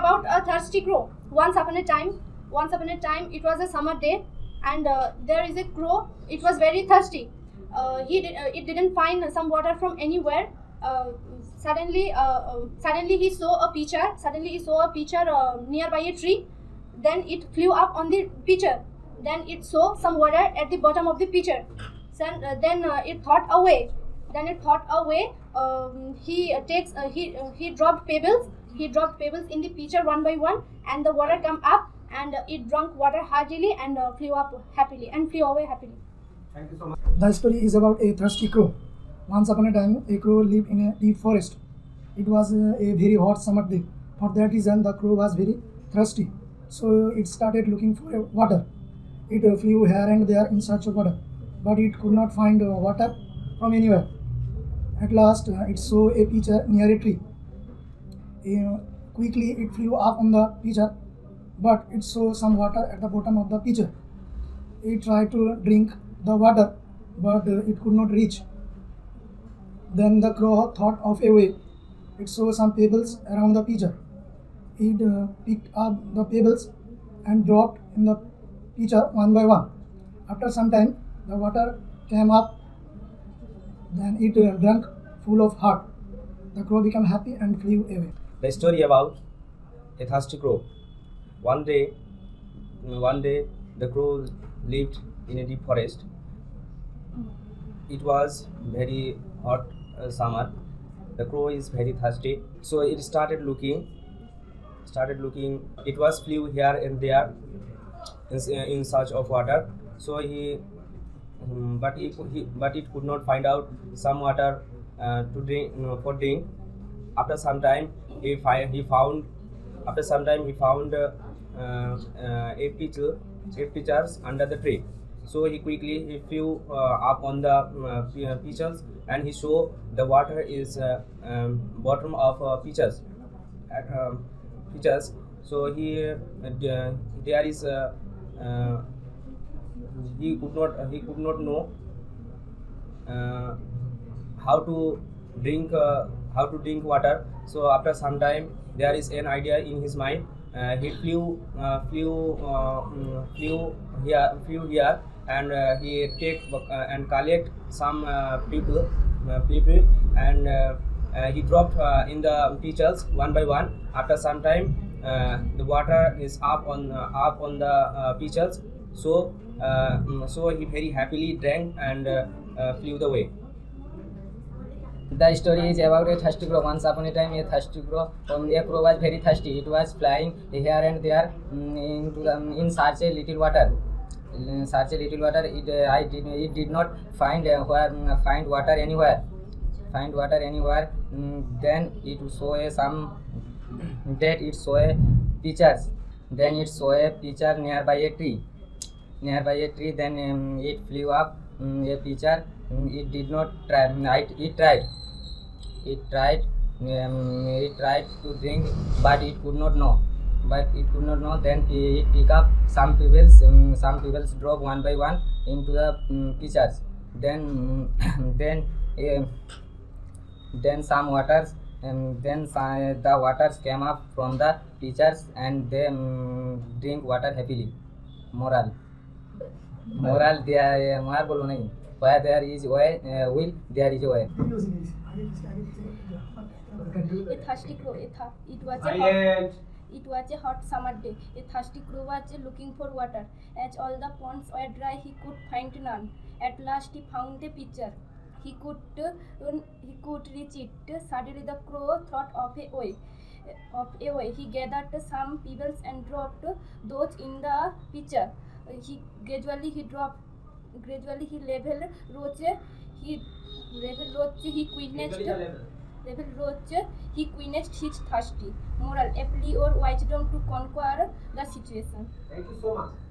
about a thirsty crow. Once upon a time, once upon a time, it was a summer day, and uh, there is a crow. It was very thirsty. Uh, he did, uh, it didn't find some water from anywhere. Uh, suddenly, uh, suddenly he saw a pitcher. Suddenly he saw a pitcher nearby a tree. Then it flew up on the pitcher. Then it saw some water at the bottom of the pitcher. Then, then it thought away. Then it thought away. Um, he takes he he dropped pebbles. He dropped pebbles in the pitcher one by one, and the water come up, and uh, it drank water heartily and uh, flew up happily and flew away happily. Thank you so much. The story is about a thirsty crow. Once upon a time, a crow lived in a deep forest. It was uh, a very hot summer day. For that reason, the crow was very thirsty. So it started looking for uh, water. It uh, flew here and there in search of water, but it could not find uh, water from anywhere. At last, uh, it saw a pitcher near a tree. Uh, quickly, it flew up on the pitcher, but it saw some water at the bottom of the pitcher. It tried to drink the water, but uh, it could not reach. Then the crow thought of a way. It saw some pebbles around the pitcher. It uh, picked up the pebbles and dropped in the pitcher one by one. After some time, the water came up. Then it uh, drank full of heart. The crow became happy and flew away. The story about a thirsty crow. One day, one day, the crow lived in a deep forest. It was very hot uh, summer. The crow is very thirsty, so it started looking. Started looking. It was flew here and there in, in search of water. So he, um, but he, he, but it could not find out some water uh, to drink no, for drink. After some time, he find he found. After some time, he found uh, uh, a pitcher, eight pitchers under the tree. So he quickly he flew uh, up on the uh, and he saw the water is uh, um, bottom of uh, pitchers. At, um. So he uh, there is uh, he could not he could not know how to drink how to drink water. So after some time there is an idea in his mind. Uh, he flew uh, flew uh, mm, flew here flew here and uh, he take uh, and collect some uh, people people and he dropped in the pitchers one by one. After some time the water is up on up on the uh, so mm, so he very happily drank and flew the way the story is about a thirsty crow once upon a time a thirsty crow a crow was very thirsty it was flying here and there in in search a little water search a little water it I did it did not find find water anywhere find water anywhere then it saw a some date it saw a pitchers then it saw a pitcher near by a tree near by a tree then it flew up a pitcher it did not try it it it tried um, it tried to drink but it could not know but it could not know then it pick up some pebbles um, some pebbles drop one by one into the um, pitchers then then uh, then some waters and then uh, the waters came up from the pitchers and they um, drink water happily moral moral there moral बोलो नहीं where there is way uh, will there is a way A thirsty crow. A th- it was a hot, it was a hot summer day. A thirsty crow was looking for water. As all the ponds were dry, he could find none. At last, he found a pitcher. He could uh, he could reach it. Suddenly, the crow thought of a way. Of a way, he gathered some pebbles and dropped those in the pitcher. He gradually he dropped. Gradually, he level roach. He level roach. He quenched. Level roach. He quenched his thirsty. Moral: apply your wisdom to conquer the situation. Thank you so much.